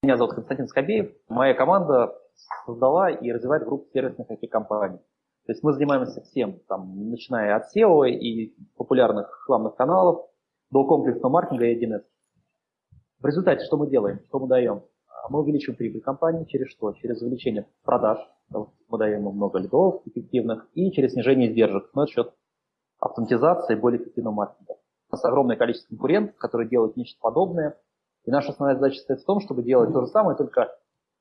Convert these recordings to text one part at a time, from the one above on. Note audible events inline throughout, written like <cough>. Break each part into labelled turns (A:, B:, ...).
A: Меня зовут Константин Скобеев. Моя команда создала и развивает группу сервисных IT-компаний. То есть мы занимаемся всем, там, начиная от SEO и популярных рекламных каналов до комплексного маркетинга и 1С. В результате что мы делаем, что мы даем? Мы увеличиваем прибыль компании через что? Через увеличение продаж, мы даем ему много лидов эффективных, и через снижение издержек за счет автоматизации более эффективного маркетинга. У нас огромное количество конкурентов, которые делают нечто подобное, и наша основная задача состоит в том, чтобы делать то же самое, только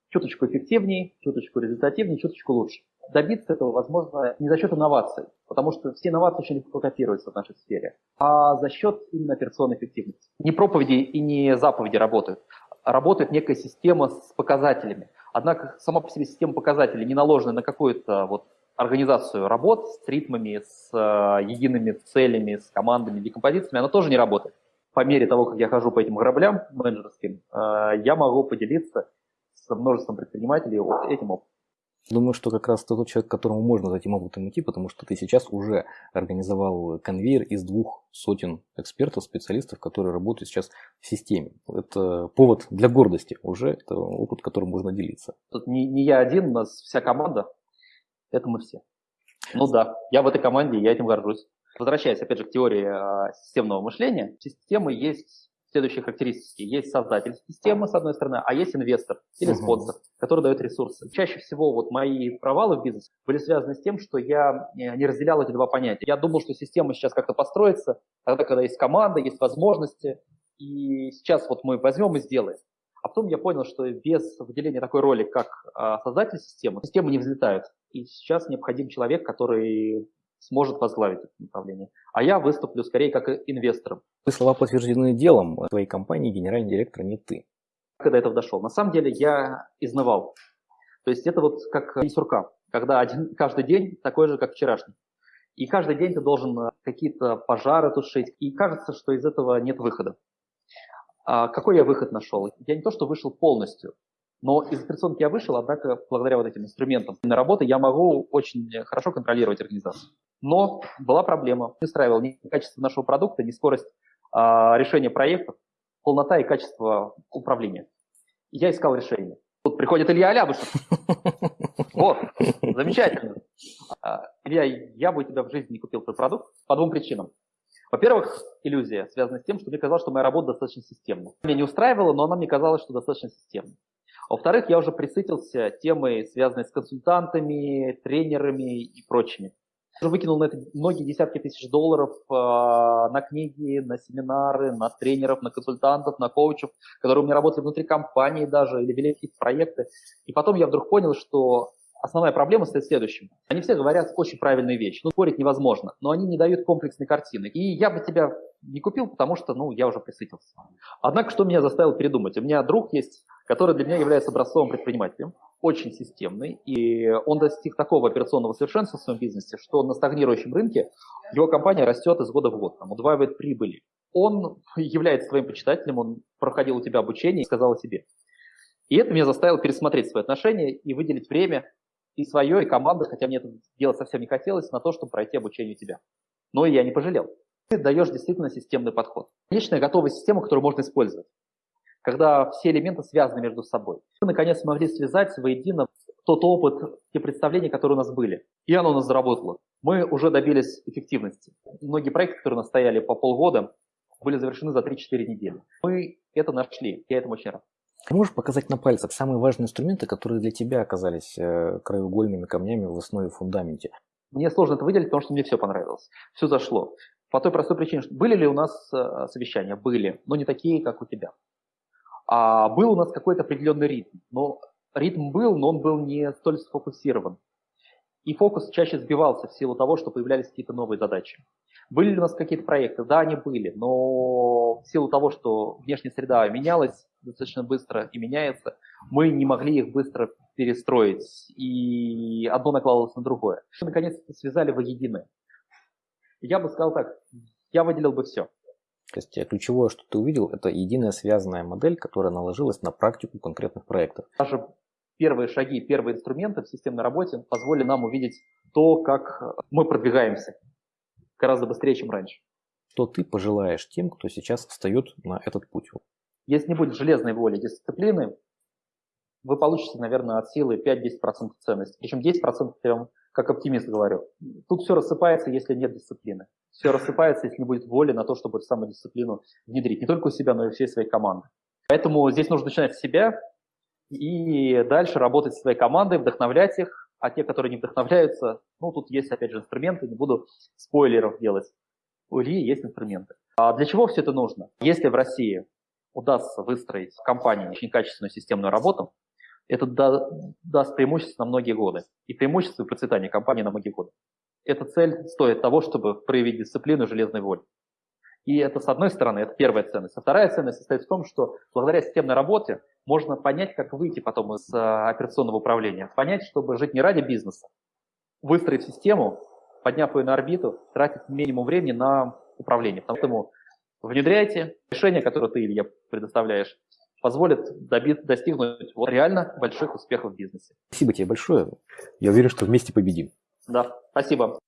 A: чуточку эффективнее, чуточку результативнее, чуточку лучше. Добиться этого возможно не за счет инноваций, потому что все инновации очень легко копируются в нашей сфере, а за счет именно операционной эффективности. Не проповеди и не заповеди работают. Работает некая система с показателями. Однако сама по себе система показателей, не наложенная на какую-то вот организацию работ с ритмами, с э, едиными целями, с командами, декомпозициями, она тоже не работает по мере того, как я хожу по этим кораблям менеджерским, э, я могу поделиться с множеством предпринимателей этим опытом.
B: Думаю, что как раз тот человек, к которому можно за этим опытом идти, потому что ты сейчас уже организовал конвейер из двух сотен экспертов, специалистов, которые работают сейчас в системе. Это повод для гордости уже, это опыт, которым можно делиться.
A: Тут не, не я один, у нас вся команда, это мы все. Ну да, я в этой команде, я этим горжусь. Возвращаясь, опять же, к теории а, системного мышления, системы есть следующие характеристики. Есть создатель системы, с одной стороны, а есть инвестор или спонсор, который дает ресурсы. Чаще всего вот мои провалы в бизнесе были связаны с тем, что я э, не разделял эти два понятия. Я думал, что система сейчас как-то построится, тогда, когда есть команда, есть возможности, и сейчас вот мы возьмем и сделаем. А потом я понял, что без выделения такой роли, как а, создатель системы, системы не взлетают. И сейчас необходим человек, который сможет возглавить это направление. А я выступлю скорее как инвестором.
B: Вы слова подтверждены делом. В твоей компании генеральный директор не ты.
A: Когда до этого дошел? На самом деле я изнывал. То есть это вот как сурка, когда один, каждый день такой же, как вчерашний. И каждый день ты должен э, какие-то пожары тушить. И кажется, что из этого нет выхода. А какой я выход нашел? Я не то, что вышел полностью, но из операционки я вышел, однако благодаря вот этим инструментам на работы я могу очень хорошо контролировать организацию. Но была проблема. Не устраивал ни качество нашего продукта, ни скорость а, решения проектов, полнота и качество управления. Я искал решение. Тут приходит Илья Алябушев. <laughs> Вот, замечательно. А, Илья, я бы у тебя в жизни не купил твой продукт по двум причинам. Во-первых, иллюзия связана с тем, что мне казалось, что моя работа достаточно системна. Меня не устраивала, но она мне казалась, что достаточно системна. Во-вторых, я уже присытился темой, связанной с консультантами, тренерами и прочими. Я уже выкинул на это многие десятки тысяч долларов э, на книги, на семинары, на тренеров, на консультантов, на коучев, которые у меня работали внутри компании даже или вели какие-то проекты. И потом я вдруг понял, что основная проблема стоит в следующем. Они все говорят очень правильные вещи. Ну, спорить невозможно, но они не дают комплексной картины. И я бы тебя не купил, потому что, ну, я уже присытился. Однако, что меня заставило передумать? У меня друг есть, который для меня является образцовым предпринимателем, очень системный, и он достиг такого операционного совершенства в своем бизнесе, что на стагнирующем рынке его компания растет из года в год, там, удваивает прибыли. Он является твоим почитателем, он проходил у тебя обучение и сказал о себе. И это меня заставило пересмотреть свои отношения и выделить время и свое, и команду, хотя мне это делать совсем не хотелось, на то, чтобы пройти обучение у тебя. Но я не пожалел. Ты даешь действительно системный подход. Конечная готовая система, которую можно использовать, когда все элементы связаны между собой. Мы, наконец, смогли связать воедино тот опыт, те представления, которые у нас были. И оно у нас заработало. Мы уже добились эффективности. Многие проекты, которые у нас стояли по полгода, были завершены за 3-4 недели. Мы это нашли. Я этому очень рад.
B: Ты можешь показать на пальцах самые важные инструменты, которые для тебя оказались э, краеугольными камнями в основе фундаменте?
A: Мне сложно это выделить, потому что мне все понравилось. Все зашло. По той простой причине, что были ли у нас э, совещания? Были, но не такие, как у тебя. А был у нас какой-то определенный ритм. Но ритм был, но он был не столь сфокусирован. И фокус чаще сбивался в силу того, что появлялись какие-то новые задачи. Были ли у нас какие-то проекты? Да, они были, но в силу того, что внешняя среда менялась достаточно быстро и меняется, мы не могли их быстро перестроить, и одно накладывалось на другое. Наконец-то связали воедино. Я бы сказал так, я выделил бы все.
B: То есть э, ключевое, что ты увидел, это единая связанная модель, которая наложилась на практику конкретных проектов.
A: Даже первые шаги, первые инструменты в системной работе позволили нам увидеть то, как мы продвигаемся гораздо быстрее, чем раньше.
B: Что ты пожелаешь тем, кто сейчас встает на этот путь?
A: Если не будет железной воли, дисциплины, вы получите, наверное, от силы 5-10% ценности. Причем 10% я вам как оптимист говорю. Тут все рассыпается, если нет дисциплины. Все рассыпается, если не будет воли на то, чтобы эту самую дисциплину внедрить. Не только у себя, но и у всей своей команды. Поэтому здесь нужно начинать с себя и дальше работать со своей командой, вдохновлять их, а те, которые не вдохновляются, ну, тут есть, опять же, инструменты, не буду спойлеров делать. У Ильи есть инструменты. А для чего все это нужно? Если в России удастся выстроить в компании очень качественную системную работу, это да, даст преимущество на многие годы. И преимущество и процветание компании на многие годы. Эта цель стоит того, чтобы проявить дисциплину и железной воли. И это, с одной стороны, это первая ценность. А вторая ценность состоит в том, что благодаря системной работе можно понять, как выйти потом из а, операционного управления. Понять, чтобы жить не ради бизнеса, выстроить систему, подняв ее на орбиту, тратить минимум времени на управление. Поэтому внедряйте решения, которые ты, Илья, предоставляешь, позволит добить, достигнуть реально больших успехов в бизнесе.
B: Спасибо тебе большое. Я уверен, что вместе победим.
A: Да, спасибо.